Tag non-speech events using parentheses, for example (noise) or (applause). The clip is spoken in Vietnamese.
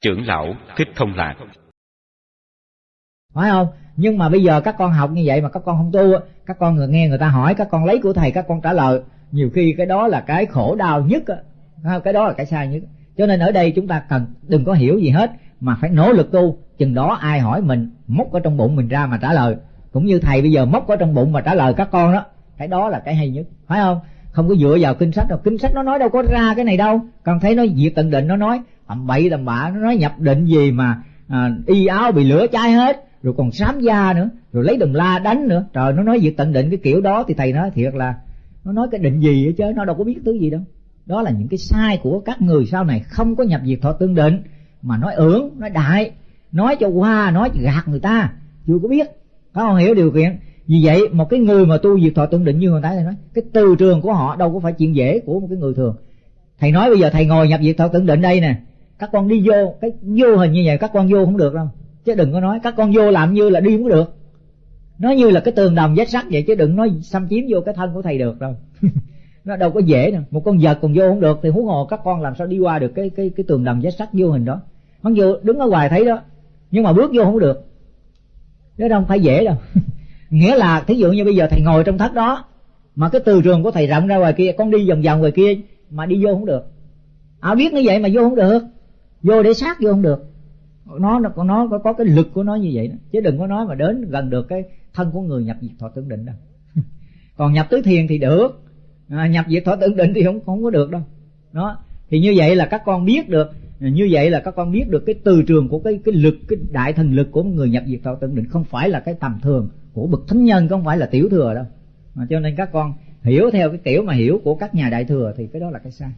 trưởng lão thích thông lạc. Phải không? Nhưng mà bây giờ các con học như vậy mà các con không tu các con người nghe người ta hỏi, các con lấy của thầy, các con trả lời. Nhiều khi cái đó là cái khổ đau nhất cái đó là cái sai nhất. Cho nên ở đây chúng ta cần, đừng có hiểu gì hết, mà phải nỗ lực tu. Chừng đó ai hỏi mình, móc ở trong bụng mình ra mà trả lời. Cũng như thầy bây giờ móc ở trong bụng mà trả lời các con đó, cái đó là cái hay nhất. Phải không? Không có dựa vào kinh sách đâu. Kinh sách nó nói đâu có ra cái này đâu. Còn thấy nó diệt tận định nó nói tầm bậy tầm bạ nó nói nhập định gì mà à, y áo bị lửa cháy hết rồi còn sám da nữa rồi lấy đồng la đánh nữa. Trời nó nói diệt tận định cái kiểu đó thì thầy nói thiệt là nó nói cái định gì hết chứ? Nó đâu có biết thứ gì đâu. Đó là những cái sai của các người sau này không có nhập diệt thọ tương định mà nói ưởng nói đại nói cho qua nói gạt người ta. Chưa có biết. Có không hiểu điều kiện? Vì vậy, một cái người mà tu diệt thọ tương định như hồi nãy thầy nói, cái từ trường của họ đâu có phải chuyện dễ của một cái người thường. Thầy nói bây giờ thầy ngồi nhập diệt thọ tương định đây nè, các con đi vô, cái vô hình như vậy các con vô không được đâu. Chứ đừng có nói các con vô làm như là đi không được. Nó như là cái tường đồng vết sắt vậy, chứ đừng nói xâm chiếm vô cái thân của thầy được đâu. (laughs) Nó đâu có dễ đâu. Một con vật còn vô không được thì huống hồ các con làm sao đi qua được cái cái cái tường đồng vết sắt vô hình đó. Mặc vô đứng ở ngoài thấy đó, nhưng mà bước vô không được. Nó đâu phải dễ đâu. (laughs) nghĩa là thí dụ như bây giờ thầy ngồi trong thất đó mà cái từ trường của thầy rộng ra ngoài kia con đi vòng vòng ngoài kia mà đi vô không được. À biết như vậy mà vô không được? Vô để sát vô không được. Nó nó nó có, có cái lực của nó như vậy đó. Chứ đừng có nói mà đến gần được cái thân của người nhập diệt thọ tưởng định đâu. (laughs) Còn nhập tứ thiền thì được. À, nhập diệt thọ tưởng định thì không không có được đâu. Đó. Thì như vậy là các con biết được như vậy là các con biết được cái từ trường của cái cái lực, cái đại thần lực của người nhập diệt thọ tận định không phải là cái tầm thường của bậc thánh nhân, không phải là tiểu thừa đâu. Mà cho nên các con hiểu theo cái kiểu mà hiểu của các nhà đại thừa thì cái đó là cái sai.